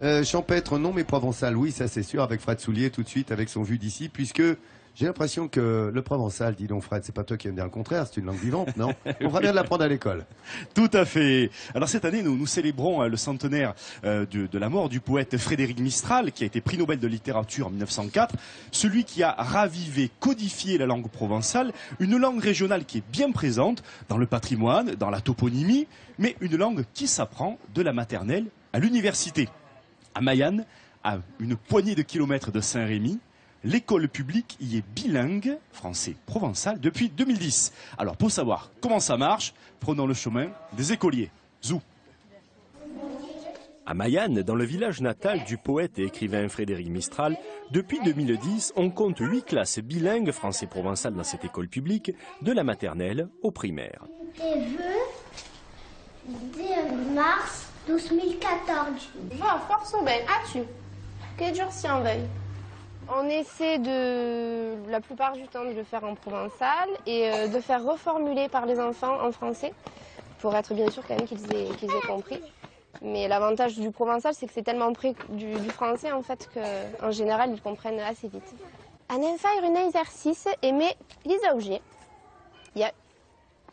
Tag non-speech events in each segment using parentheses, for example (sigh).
Euh, champêtre, non, mais provençal, oui, ça c'est sûr, avec Fred Soulier tout de suite, avec son vue d'ici, puisque j'ai l'impression que le provençal, dis donc Fred, c'est pas toi qui aimes dire le contraire, c'est une langue vivante, non (laughs) On fera bien l'apprendre à l'école. Tout à fait. Alors cette année, nous, nous célébrons euh, le centenaire euh, de, de la mort du poète Frédéric Mistral, qui a été prix Nobel de littérature en 1904, celui qui a ravivé, codifié la langue provençale, une langue régionale qui est bien présente dans le patrimoine, dans la toponymie, mais une langue qui s'apprend de la maternelle à l'université. À Mayenne, à une poignée de kilomètres de Saint-Rémy, l'école publique y est bilingue, français-provençal, depuis 2010. Alors pour savoir comment ça marche, prenons le chemin des écoliers. Zou. À Mayenne, dans le village natal du poète et écrivain Frédéric Mistral, depuis 2010, on compte huit classes bilingues français-provençal dans cette école publique, de la maternelle au primaire. Des vœux de mars 2014. Va, force au bain. As-tu? Quel jour s'y en veuille On essaie de, la plupart du temps, de le faire en provençal et euh, de faire reformuler par les enfants en français pour être bien sûr quand même qu'ils aient, aient compris. Mais l'avantage du provençal, c'est que c'est tellement près du, français en fait qu'en général, ils comprennent assez vite. Va faire un exercice aimer les objets. Il y a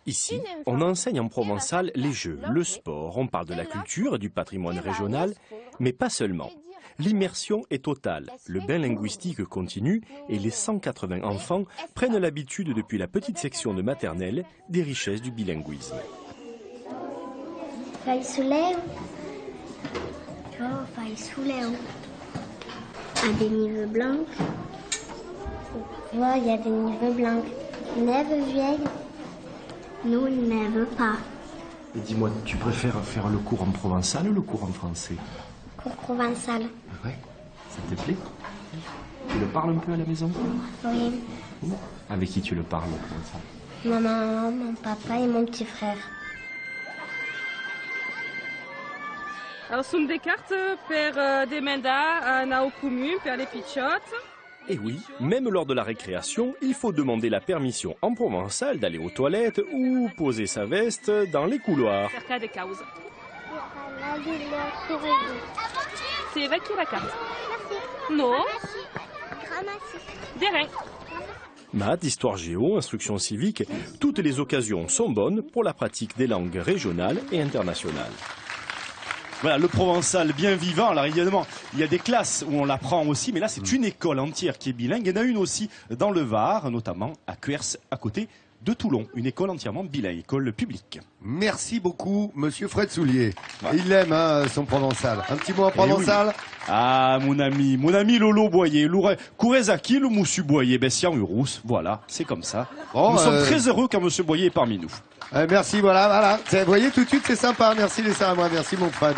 Ici, on enseigne en provençal les jeux, le sport, on parle de la culture et du patrimoine régional, mais pas seulement. L'immersion est totale, le bain linguistique continue et les 180 enfants prennent l'habitude depuis la petite section de maternelle des richesses du bilinguisme. Feuille soulève. Oh, feuille soulève. À des niveaux blancs. Voilà, il y a des niveaux blancs. Neve vieille. Nous, neve pas. Et dis-moi, tu préfères faire le cours en provençal ou le cours en français Cours provençal. Ouais, ça te plaît Tu le parles un peu à la maison Oui. Avec qui tu le parles le provençal Ma maman, mon papa et mon petit frère. Alors, sunt des cartes per euh, demandar un au commun per les pichotes. Et oui, même lors de la récréation, il faut demander la permission en provençal d'aller aux toilettes ou poser sa veste dans les couloirs. C'est la carte Non De rien. Maths, histoire géo, instruction civique, toutes les occasions sont bonnes pour la pratique des langues régionales et internationales. Voilà, le provençal bien vivant. Alors évidemment, il y a des classes où on l'apprend aussi, mais là c'est une école entière qui est bilingue. Il y en a une aussi dans le Var, notamment à Cuers, à côté de Toulon. Une école entièrement bilingue, école publique. Merci beaucoup, monsieur Fred Soulier. Il aime, hein, son provençal. Un petit mot en provençal Ah, mon ami, mon ami Lolo Boyer, Kourezaki, le moussu Boyer, Bessian Urous, voilà, c'est comme ça. Bon, nous sommes euh, très heureux quand monsieur Boyer est parmi nous. Euh, merci, voilà, voilà. Vous voyez, tout de suite, c'est sympa. Merci, les à moi. Merci, mon Fred.